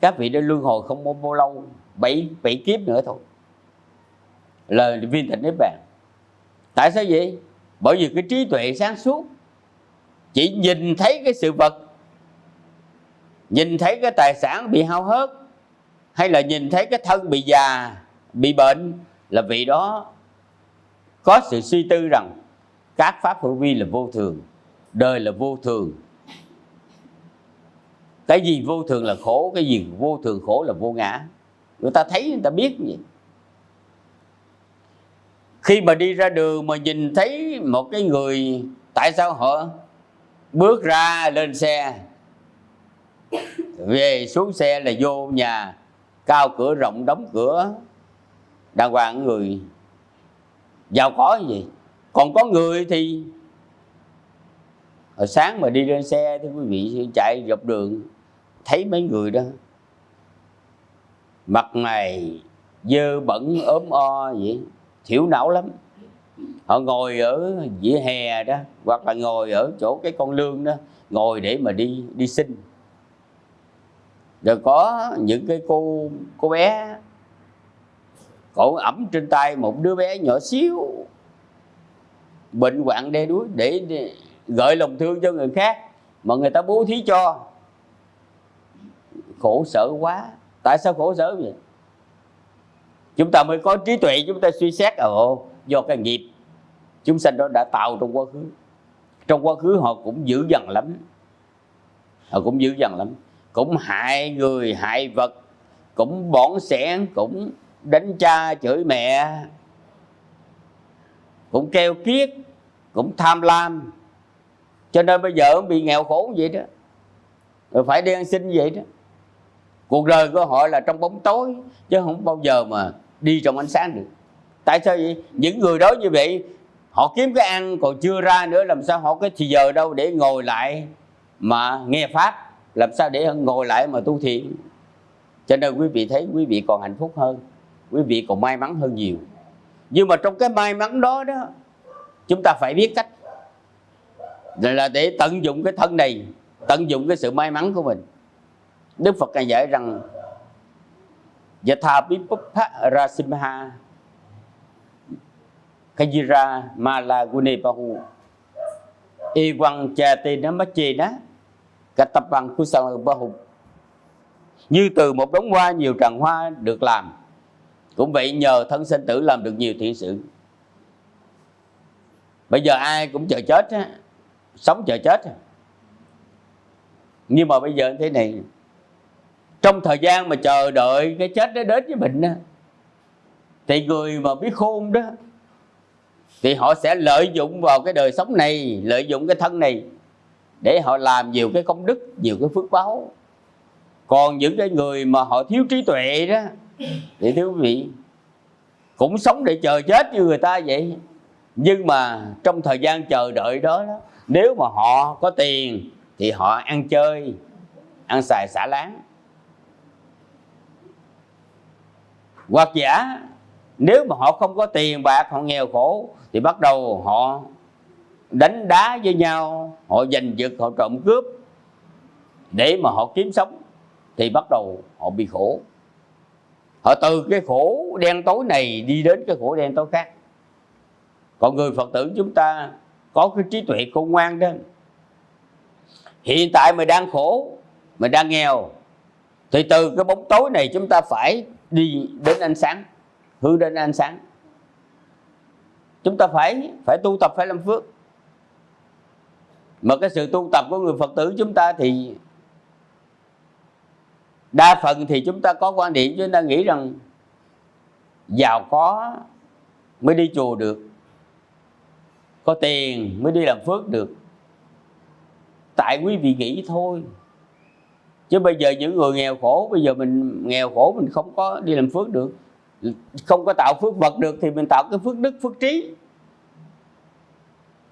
các vị đã luân hồi không bao, lâu bảy bảy kiếp nữa thôi. Lời viên thịnh niết bàn. Tại sao vậy? Bởi vì cái trí tuệ sáng suốt chỉ nhìn thấy cái sự vật nhìn thấy cái tài sản bị hao hớt hay là nhìn thấy cái thân bị già bị bệnh là vị đó có sự suy tư rằng các pháp hữu vi là vô thường, đời là vô thường. Cái gì vô thường là khổ, cái gì vô thường khổ là vô ngã. Người ta thấy, người ta biết vậy. Khi mà đi ra đường mà nhìn thấy một cái người, tại sao họ bước ra lên xe? Về xuống xe là vô nhà, cao cửa, rộng đóng cửa. Đàng hoàng người, giàu có gì còn có người thì hồi sáng mà đi lên xe thì quý vị chạy dọc đường, thấy mấy người đó, mặt mày dơ bẩn, ốm o vậy, thiểu não lắm. Họ ngồi ở vỉa hè đó, hoặc là ngồi ở chỗ cái con lương đó, ngồi để mà đi đi sinh rồi có những cái cô cô bé, cổ ẩm trên tay một đứa bé nhỏ xíu bệnh hoạn đe đuối để, để gợi lòng thương cho người khác mà người ta bố thí cho. Khổ sở quá. Tại sao khổ sở vậy? Chúng ta mới có trí tuệ chúng ta suy xét ồ do cái nghiệp chúng sanh đó đã tạo trong quá khứ. Trong quá khứ họ cũng dữ dằn lắm. Họ cũng dữ dằn lắm. Cũng hại người hại vật cũng bỏn sẻn cũng đánh cha chửi mẹ cũng keo kiết, cũng tham lam. Cho nên bây giờ bị nghèo khổ vậy đó. Rồi phải đi ăn xin vậy đó. Cuộc đời của họ là trong bóng tối, chứ không bao giờ mà đi trong ánh sáng được. Tại sao vậy? Những người đó như vậy, họ kiếm cái ăn còn chưa ra nữa, làm sao họ có thì giờ đâu để ngồi lại mà nghe pháp? Làm sao để ngồi lại mà tu thiện cho nên quý vị thấy quý vị còn hạnh phúc hơn, quý vị còn may mắn hơn nhiều nhưng mà trong cái may mắn đó đó, chúng ta phải biết cách. Là để tận dụng cái thân này, tận dụng cái sự may mắn của mình. Đức phật ngài dạy rằng Yatha Vipupha Rasimha Kajira Mala Gune Bahu Y Quang Cha Tê Chê Katapang Kusang Bahu Như từ một đống hoa nhiều tràng hoa được làm. Cũng vậy nhờ thân sinh tử làm được nhiều thiện sự. Bây giờ ai cũng chờ chết á Sống chờ chết Nhưng mà bây giờ thế này trong thời gian mà chờ đợi cái chết nó đến với mình á, thì người mà biết khôn đó thì họ sẽ lợi dụng vào cái đời sống này lợi dụng cái thân này để họ làm nhiều cái công đức nhiều cái phước báo. Còn những cái người mà họ thiếu trí tuệ đó thì thưa quý vị cũng sống để chờ chết như người ta vậy. Nhưng mà trong thời gian chờ đợi đó, đó nếu mà họ có tiền thì họ ăn chơi ăn xài xả láng. Hoặc giả nếu mà họ không có tiền bạc họ nghèo khổ thì bắt đầu họ đánh đá với nhau họ giành giật họ trộm cướp để mà họ kiếm sống thì bắt đầu họ bị khổ họ từ cái khổ đen tối này đi đến cái khổ đen tối khác. Còn người phật tử chúng ta có cái trí tuệ khôn ngoan đó. Hiện tại mình đang khổ mình đang nghèo, thì từ cái bóng tối này chúng ta phải đi đến ánh sáng, hướng đến ánh sáng. Chúng ta phải phải tu tập, phải làm phước. Mà cái sự tu tập của người phật tử chúng ta thì đa phần thì chúng ta có quan điểm, chúng ta nghĩ rằng giàu có mới đi chùa được, có tiền mới đi làm phước được. Tại quý vị nghĩ thôi. Chứ bây giờ những người nghèo khổ, bây giờ mình nghèo khổ mình không có đi làm phước được. Không có tạo phước vật được thì mình tạo cái phước đức, phước trí.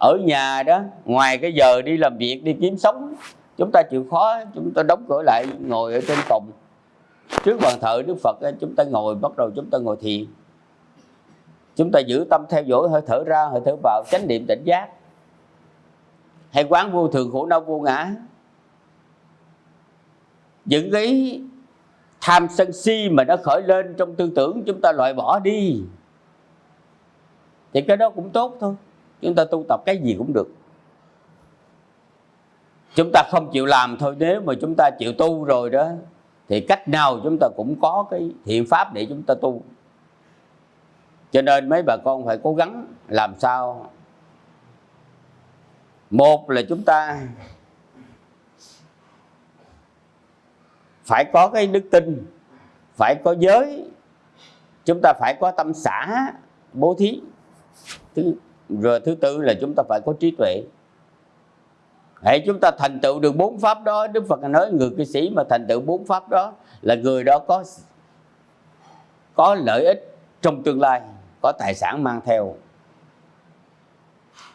Ở nhà đó, ngoài cái giờ đi làm việc, đi kiếm sống chúng ta chịu khó, chúng ta đóng cửa lại, ngồi ở trên phòng trước bàn thờ đức phật chúng ta ngồi, bắt đầu chúng ta ngồi thiền. Chúng ta giữ tâm theo dõi, hơi thở ra, hơi thở vào, chánh niệm tỉnh giác. Hay quán vô thường khổ đau vô ngã. Những cái tham sân si mà nó khởi lên trong tư tưởng, chúng ta loại bỏ đi. Thì cái đó cũng tốt thôi. Chúng ta tu tập cái gì cũng được chúng ta không chịu làm thôi, nếu mà chúng ta chịu tu rồi đó, thì cách nào chúng ta cũng có cái thiện pháp để chúng ta tu. Cho nên mấy bà con phải cố gắng làm sao. Một là chúng ta phải có cái đức tin, phải có giới, chúng ta phải có tâm xã bố thí. Thứ, rồi thứ tư là chúng ta phải có trí tuệ hãy chúng ta thành tựu được bốn pháp đó. Đức phật nói người cư sĩ mà thành tựu bốn pháp đó là người đó có có lợi ích trong tương lai, có tài sản mang theo.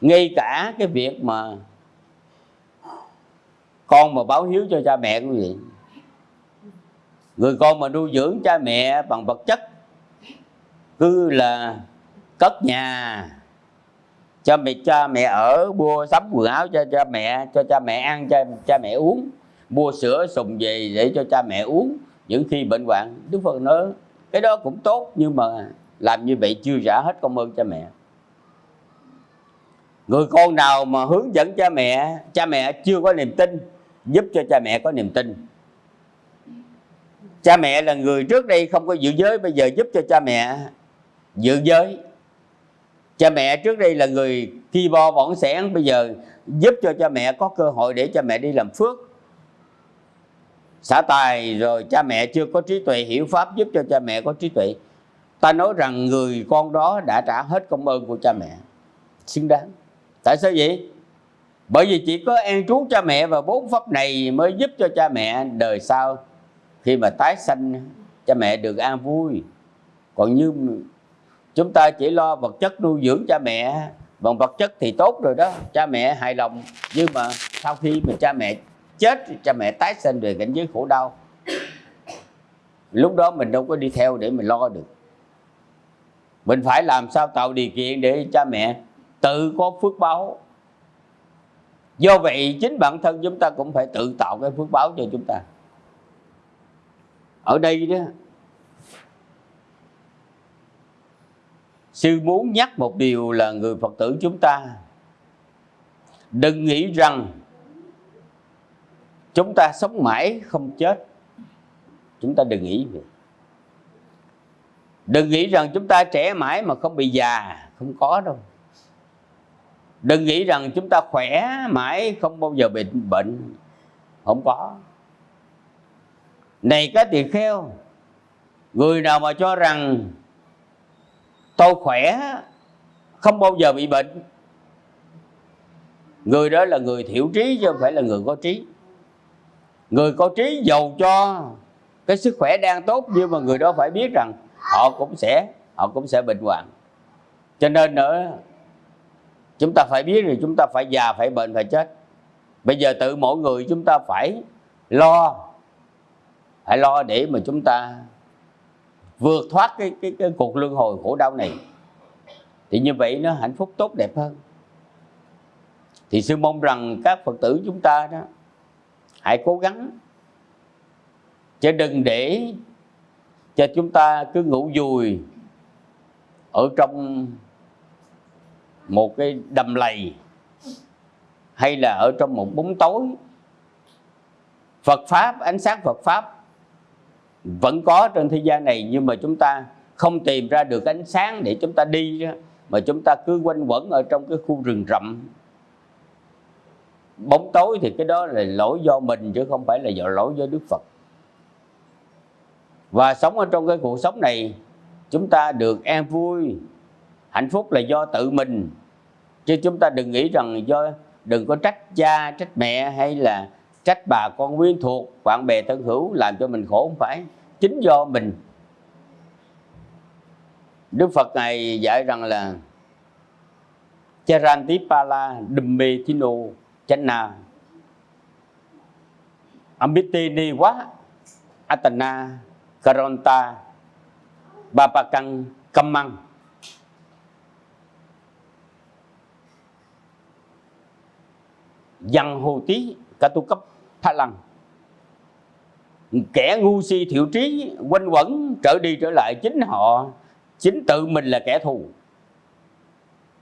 Ngay cả cái việc mà con mà báo hiếu cho cha mẹ quý vị người con mà nuôi dưỡng cha mẹ bằng vật chất, cứ là cất nhà cho mẹ cha mẹ ở mua sắm quần áo cho cha mẹ, cho cha mẹ ăn cho cha mẹ uống. Mua sữa sùng về để cho cha mẹ uống. Những khi bệnh hoạn, đức phật nói, cái đó cũng tốt, nhưng mà làm như vậy chưa trả hết công ơn cha mẹ. Người con nào mà hướng dẫn cha mẹ cha mẹ chưa có niềm tin, giúp cho cha mẹ có niềm tin. Cha mẹ là người trước đây không có giữ giới, bây giờ giúp cho cha mẹ giữ giới cha mẹ trước đây là người thi bo võng sẻn bây giờ giúp cho cha mẹ có cơ hội để cha mẹ đi làm phước. Xả tài rồi cha mẹ chưa có trí tuệ, hiểu pháp giúp cho cha mẹ có trí tuệ. Ta nói rằng người con đó đã trả hết công ơn của cha mẹ. Xứng đáng. Tại sao vậy? Bởi vì chỉ có an trú cha mẹ và bốn pháp này mới giúp cho cha mẹ đời sau. Khi mà tái sanh, cha mẹ được an vui. Còn như chúng ta chỉ lo vật chất nuôi dưỡng cha mẹ. Bằng vật chất thì tốt rồi đó. Cha mẹ hài lòng, nhưng mà sau khi mà cha mẹ chết cha mẹ tái sinh về cảnh giới khổ đau. Lúc đó mình đâu có đi theo để mình lo được. Mình phải làm sao tạo điều kiện để cha mẹ tự có phước báo. Do vậy, chính bản thân chúng ta cũng phải tự tạo cái phước báo cho chúng ta. Ở đây đó sư muốn nhắc một điều là người phật tử chúng ta đừng nghĩ rằng chúng ta sống mãi không chết. Chúng ta đừng nghĩ vậy. Đừng nghĩ rằng chúng ta trẻ mãi mà không bị già, không có đâu. Đừng nghĩ rằng chúng ta khỏe mãi không bao giờ bị bệnh, không có. Này cái tỳ kheo, người nào mà cho rằng tôi khỏe, không bao giờ bị bệnh. Người đó là người thiểu trí chứ không phải là người có trí. Người có trí giàu cho, cái sức khỏe đang tốt, nhưng mà người đó phải biết rằng họ cũng sẽ, họ cũng sẽ bệnh hoạn. Cho nên nữa, chúng ta phải biết rồi chúng ta phải già, phải bệnh, phải chết. Bây giờ tự mỗi người chúng ta phải lo phải lo để mà chúng ta vượt thoát cái cái, cái cuộc luân hồi khổ đau này thì như vậy nó hạnh phúc tốt đẹp hơn. Thì sư mong rằng các phật tử chúng ta đó hãy cố gắng chứ đừng để cho chúng ta cứ ngủ dùi ở trong một cái đầm lầy hay là ở trong một bóng tối. Phật pháp ánh sáng Phật pháp vẫn có trên thế gian này, nhưng mà chúng ta không tìm ra được ánh sáng để chúng ta đi mà chúng ta cứ quanh quẩn ở trong cái khu rừng rậm. Bóng tối thì cái đó là lỗi do mình chứ không phải là do lỗi do Đức Phật. Và sống ở trong cái cuộc sống này, chúng ta được an vui. Hạnh phúc là do tự mình. Chứ chúng ta đừng nghĩ rằng do, đừng có trách cha, trách mẹ hay là trách bà con quyến thuộc, bạn bè thân hữu làm cho mình khổ không phải. Chính do mình. Đức Phật này dạy rằng là Charantipala Dummethino Channa Ambitini quá Atana Karonta Bapakang Kamang Dân hồ tí cả tha lăng. Kẻ ngu si thiểu trí, quanh quẩn, trở đi trở lại chính họ, Chính tự mình là kẻ thù.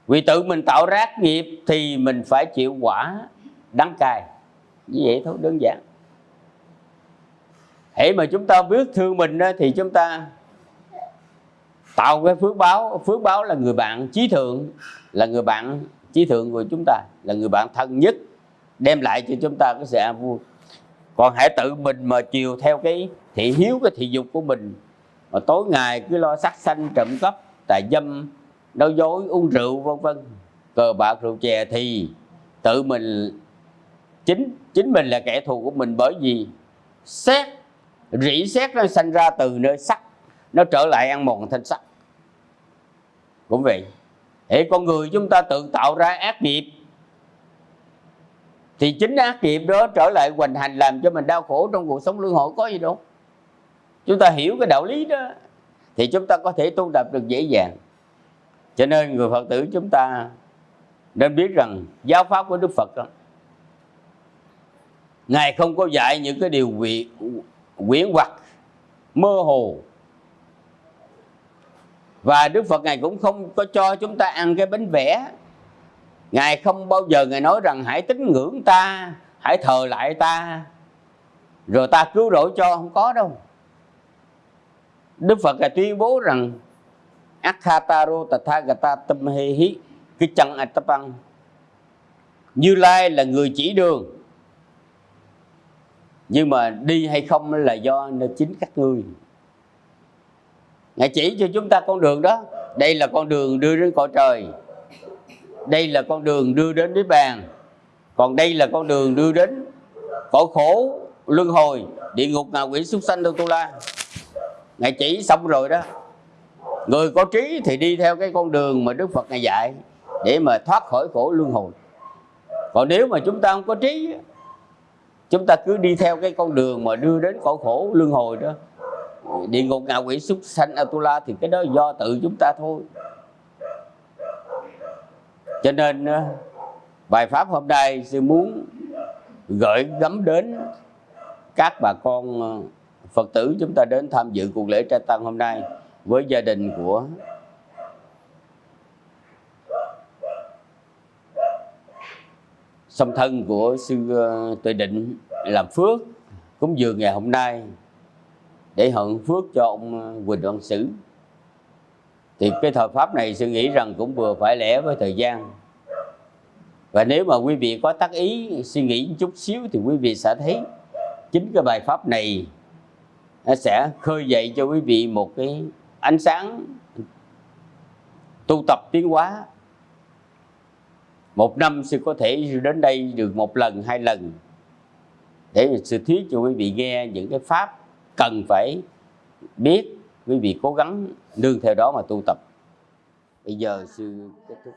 Vì tự mình tạo rác nghiệp thì mình phải chịu quả đắng cay. Như vậy thôi, đơn giản. Hễ mà chúng ta biết thương mình thì chúng ta tạo cái phước báo. Phước báo là người bạn trí thượng, là người bạn trí thượng của chúng ta, là người bạn thân nhất đem lại cho chúng ta cái sự an vui. Còn hãy tự mình mà chiều theo cái thị hiếu, cái thị dục của mình. Mà tối ngày cứ lo sắc xanh trộm cắp, tà dâm nói dối, uống rượu, vân vân. Cờ bạc, rượu chè thì tự mình, chính chính mình là kẻ thù của mình. Bởi vì xét, rỉ xét nó sanh ra từ nơi sắc, nó trở lại ăn mòn thanh sắc. Cũng vậy hệ con người chúng ta tự tạo ra ác nghiệp thì chính ác nghiệp đó trở lại hoành hành làm cho mình đau khổ trong cuộc sống luân hồi có gì đâu. Chúng ta hiểu cái đạo lý đó thì chúng ta có thể tu tập được dễ dàng. Cho nên người phật tử chúng ta nên biết rằng giáo pháp của đức phật đó, ngài không có dạy những cái điều quyển hoặc mơ hồ. Và Đức Phật Ngài cũng không có cho chúng ta ăn cái bánh vẽ. Ngài không bao giờ Ngài nói rằng hãy tín ngưỡng ta, Hãy thờ lại ta, Rồi ta cứu rỗi cho, không có đâu. Đức Phật là tuyên bố rằng Akhataro Tathagata Tamhehi cái chân Atapang Như Lai là người chỉ đường, Nhưng mà đi hay không là do nơi chính các ngươi. Ngài chỉ cho chúng ta con đường đó. Đây là con đường đưa đến cõi trời. Đây là con đường đưa đến Niết Bàn. Còn đây là con đường đưa đến cõi khổ luân hồi, địa ngục ngạ quỷ súc sanh đâu tu la. Ngài chỉ xong rồi đó. Người có trí thì đi theo cái con đường mà đức phật ngài dạy để mà thoát khỏi khổ luân hồi. Còn nếu mà chúng ta không có trí, chúng ta cứ đi theo cái con đường mà đưa đến cõi khổ luân hồi đó. Địa ngục ngạ quỷ súc sanh atula thì cái đó do tự chúng ta thôi cho nên ờ, bài pháp hôm nay sư muốn gửi gắm đến các bà con ờ, Phật tử chúng ta đến tham dự cuộc lễ trai tăng hôm nay với gia đình của song thân của sư ờ, Tuệ Định làm phước. Cúng dường ngày hôm nay để hận phước cho ông Quỳnh Văn Sử thì cái thời pháp này sư nghĩ rằng cũng vừa phải lẽ với thời gian. Và nếu mà quý vị có tác ý suy nghĩ chút xíu thì quý vị sẽ thấy chính cái bài pháp này nó sẽ khơi dậy cho quý vị một cái ánh sáng tu tập tiến hóa. Một năm sư có thể đến đây được một lần, hai lần để sư thuyết cho quý vị nghe những cái pháp cần phải biết, quý vị cố gắng nương theo đó mà tu tập. Bây giờ sư kết thúc.